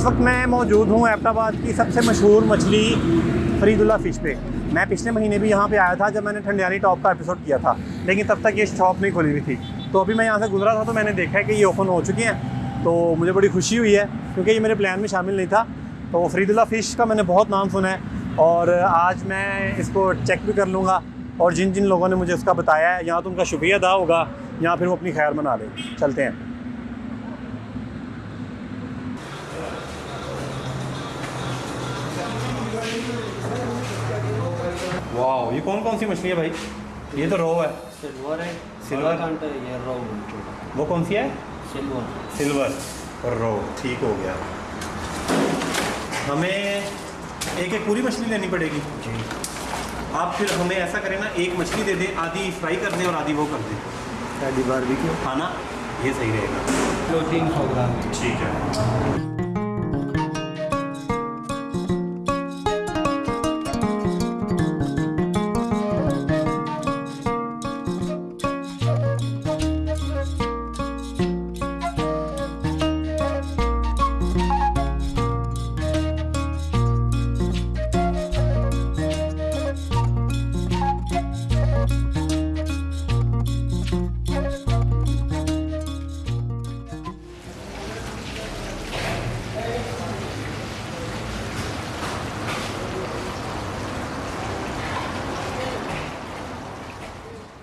اس وقت میں موجود ہوں ایبٹآباد کی سب سے مشہور مچھلی فرید اللہ فش پہ۔ میں پچھلے مہینے بھی یہاں پہ آیا تھا جب میں نے ٹھنڈیانی ٹاپ کا ایپیسوڈ کیا تھا، لیکن تب تک یہ شاپ نہیں کھلی ہوئی تھی۔ تو ابھی میں یہاں سے گزرا تھا تو میں نے دیکھا ہے کہ یہ اوپن ہو چکی ہیں۔ تو مجھے بڑی خوشی ہوئی ہے کیونکہ یہ میرے پلان میں شامل نہیں تھا۔ تو فرید اللہ فش کا میں نے بہت نام سنا ہے اور آج میں اس کو چیک بھی کر لوں گا اور جن جن لوگوں نے مجھے اس کا بتایا ہے، یہاں تو ان کا شکریہ ادا ہوگا، یہاں پھر وہ اپنی خیر منا لیں۔ چلتے ہیں۔ واہ یہ کون کون سی مچھلی ہے بھائی؟ یہ تو رو ہے. سلور ہے. سلور؟ یہ رو وہ کون سی ہے؟ سلور سلور اور رو ٹھیک ہو گیا. ہمیں ایک ایک پوری مچھلی لینی پڑے گی. جی. آپ پھر ہمیں ایسا کریں نا ایک مچھلی دے دیں آدھی فرائی کر دیں اور آدھی وہ کر دیں. شادی بار بھی کیوں کھانا یہ صحیح رہے گا. کلو تین سو گرام. ٹھیک ہے.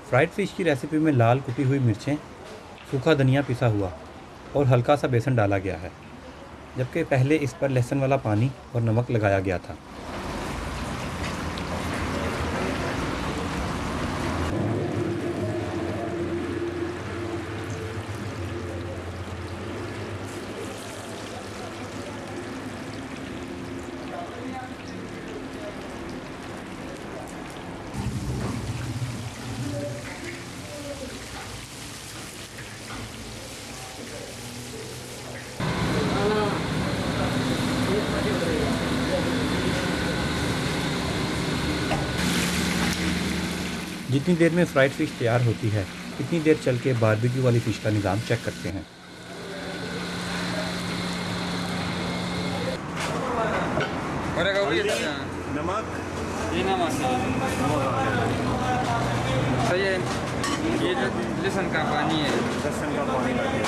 فرائڈ فش کی ریسیپی میں لال کٹی ہوئی مرچیں، سوکھا دھنیا پسا ہوا اور ہلکا سا بیسن ڈالا گیا ہے، جبکہ پہلے اس پر لہسن والا پانی اور نمک لگایا گیا تھا۔ جتنی دیر میں فرائڈ فش تیار ہوتی ہے اتنی دیر چل کے باربیکیو والی فش کا نظام چیک کرتے ہیں۔ نمک؟ یہ نمک۔ صحیح ہے۔ یہ جو لسن کا پانی ہے۔ لہسن کا پانی لگے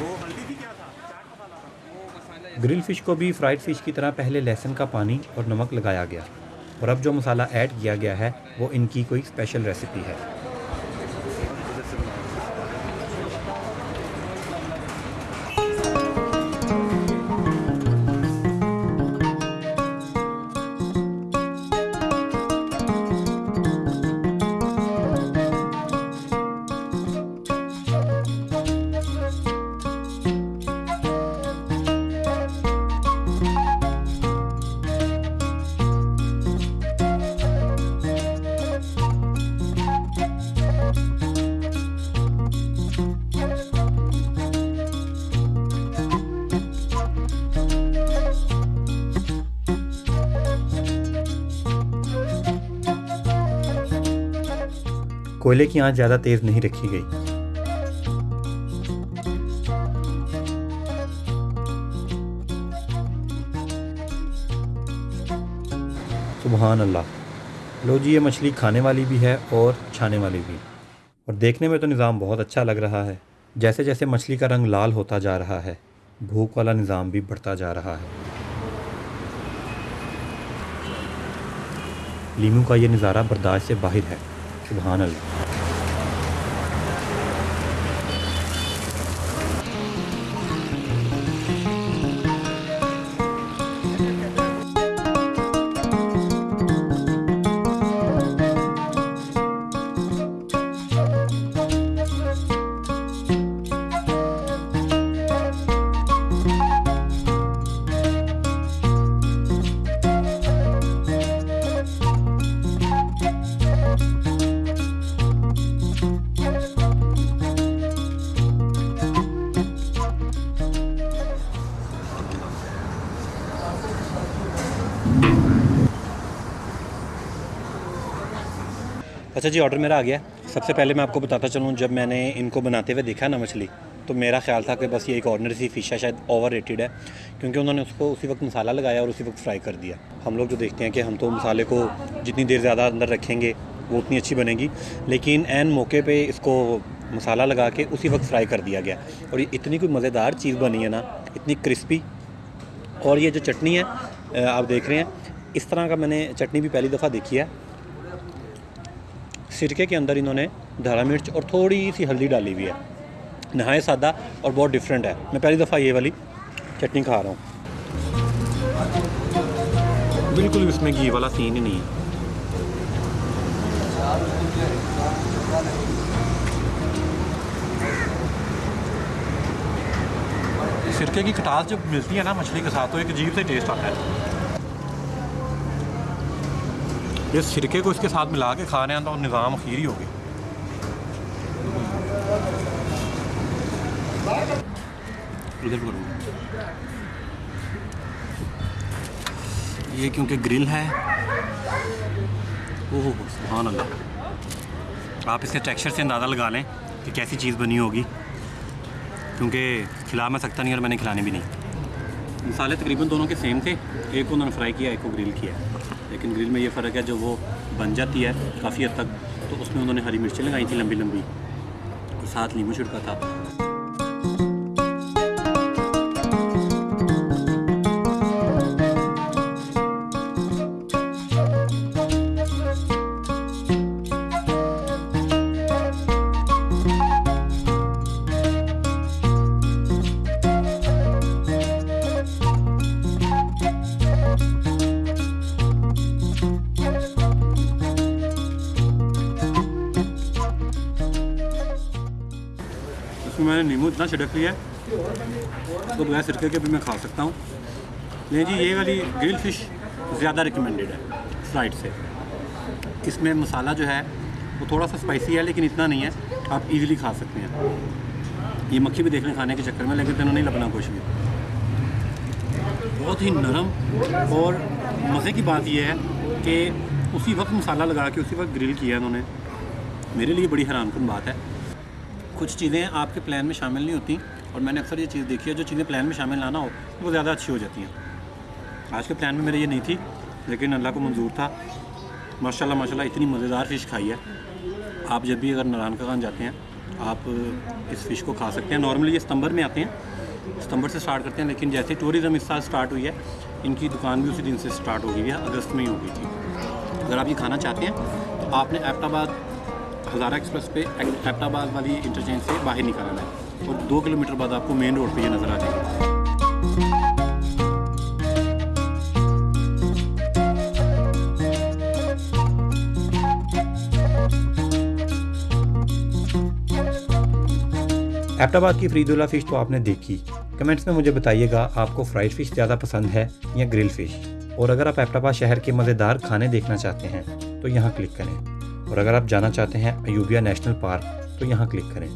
وہ ہلدی بھی کیا تھا چاٹ مسالہ تھا وہ مسالہ گرل فش کو بھی فرائڈ فش کی طرح پہلے لہسن کا پانی اور نمک لگایا گیا اور اب جو مسالہ ایڈ کیا گیا ہے وہ ان کی کوئی اسپیشل ریسیپی ہے۔ کوئلے کی آنچ زیادہ تیز نہیں رکھی گئی۔ سبحان اللہ۔ لو جی یہ مچھلی کھانے والی بھی ہے اور چھانے والی بھی۔ اور دیکھنے میں تو نظام بہت اچھا لگ رہا ہے۔ جیسے جیسے مچھلی کا رنگ لال ہوتا جا رہا ہے، بھوک والا نظام بھی بڑھتا جا رہا ہے۔ لیمو کا یہ نظارہ برداشت سے باہر ہے۔ سبحان اچھا جی آرڈر میرا آ گیا۔ سب سے پہلے میں آپ کو بتاتا چلوں، جب میں نے ان کو بناتے ہوئے دیکھا نا مچھلی، تو میرا خیال تھا کہ بس یہ ایک آرڈنری سی فش ہے، شاید اوور ریٹڈ ہے، کیونکہ انہوں نے اس کو اسی وقت مسالہ لگایا اور اسی وقت فرائی کر دیا۔ ہم لوگ جو دیکھتے ہیں کہ ہم تو مسالے کو جتنی دیر زیادہ اندر رکھیں گے، وہ اتنی اچھی بنے گی۔ لیکن عین موقع پہ اس کو مسالہ لگا کے اسی وقت فرائی کر دیا گیا۔ اور یہ اتنی کوئی مزیدار چیز بنی ہے نا، اتنی کرسپی اور یہ جو چٹنی ہے آپ دیکھ رہے ہیں، اس طرح کا میں نے چٹنی بھی پہلی دفعہ دیکھی ہے۔ سرکے کے اندر انہوں نے دھاڑا مرچ اور تھوڑی سی ہلدی ڈالی ہوئی ہے نہایت سادہ اور بہت ڈفرینٹ ہے میں پہلی دفعہ یہ والی چٹنی کھا رہا ہوں بالکل بھی اس میں گھی والا سین ہی نہیں ہے سرکے کی کھٹاس جب ملتی ہے نا مچھلی کے ساتھ تو ایک عجیب سے ٹیسٹ آتا ہے یہ سرکے کو اس کے ساتھ ملا کے کھا رہے ہیں تو نظام اخیر ہی ہوگی یہ کیونکہ گرل ہے۔ اوہ، سبحان اللہ۔ آپ اس کے ٹیکسچر سے اندازہ لگا لیں کہ کیسی چیز بنی ہوگی۔ کیونکہ کھلا میں سکتا نہیں اور میں نے کھلانے بھی نہیں۔ مسالے تقریباً دونوں کے سیم تھے۔ ایک کو انہوں نے فرائی کیا، ایک کو گرل کیا۔ لیکن گرل میں یہ فرق ہے جو وہ بن جاتی ہے کافی حد تک تو اس میں انہوں نے ہری مرچیں لگائی تھیں لمبی لمبی اور ساتھ لیمو چھڑکا تھا۔ اس میں میں نے نیمبو اتنا چھڑک لیا ہے اس کو بغیر سرکے کے بھی میں کھا سکتا ہوں۔ لیکن جی یہ والی گرل فش زیادہ ریکمینڈیڈ ہے فرائڈ سے۔ اس میں مسالہ جو ہے، وہ تھوڑا سا اسپائسی ہے لیکن اتنا نہیں ہے۔ آپ ایزیلی کھا سکتے ہیں۔ یہ مکھی بھی دیکھ لیں کھانے کے چکر میں، لیکن انہوں نے نہیں لبنا کچھ بھی بہت ہی نرم اور مزے کی بات یہ ہے کہ اسی وقت مسالہ لگا کے اسی وقت گرل کیا انہوں نے۔ میرے لیے بڑی حیران کن بات ہے۔ کچھ چیزیں آپ کے پلان میں شامل نہیں ہوتی اور میں نے اکثر یہ چیز دیکھی ہے، جو چیزیں پلان میں شامل لانا ہو، وہ زیادہ اچھی ہو جاتی ہیں۔ آج کے پلان میں میرے یہ نہیں تھی، لیکن اللہ کو منظور تھا۔ ماشاء اللہ ماشاء اللہ اتنی مزیدار فش کھائی ہے۔ آپ جب بھی اگر نران کا خان جاتے ہیں، آپ اس فش کو کھا سکتے ہیں۔ نارملی یہ ستمبر میں آتے ہیں، ستمبر سے سٹارٹ کرتے ہیں، لیکن جیسے ٹورزم اس سال سٹارٹ ہوئی ہے، ان کی دکان بھی اسی دن سے سٹارٹ ہو گئی ہے، اگست میں ہی ہو گئی تھی۔ اگر آپ یہ کھانا چاہتے ہیں، تو آپ نے ایپٹ آباد ہزارہ ایکسپریس پہ ایپٹ آباد والی انٹرچینج سے باہر نکالنا ہے اور دو کلو میٹر بعد آپ کو مین روڈ پہ یہ نظر آ جائے گا ایپٹ آباد کی فرید اللہ فش تو آپ نے دیکھی۔ کمنٹس میں مجھے بتائیے گا، آپ کو فرائڈ فش زیادہ پسند ہے یا گرل فش؟ اور اگر آپ ایپٹ آباد شہر کے مزیدار کھانے دیکھنا چاہتے ہیں تو یہاں کلک کریں۔ اور اگر آپ جانا چاہتے ہیں ایوبیا نیشنل پارک، تو یہاں کلک کریں۔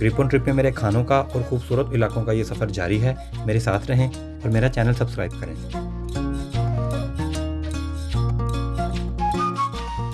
گریپون ٹرپ میں میرے کھانوں کا اور خوبصورت علاقوں کا یہ سفر جاری ہے۔ میرے ساتھ رہیں اور میرا چینل سبسکرائب کریں۔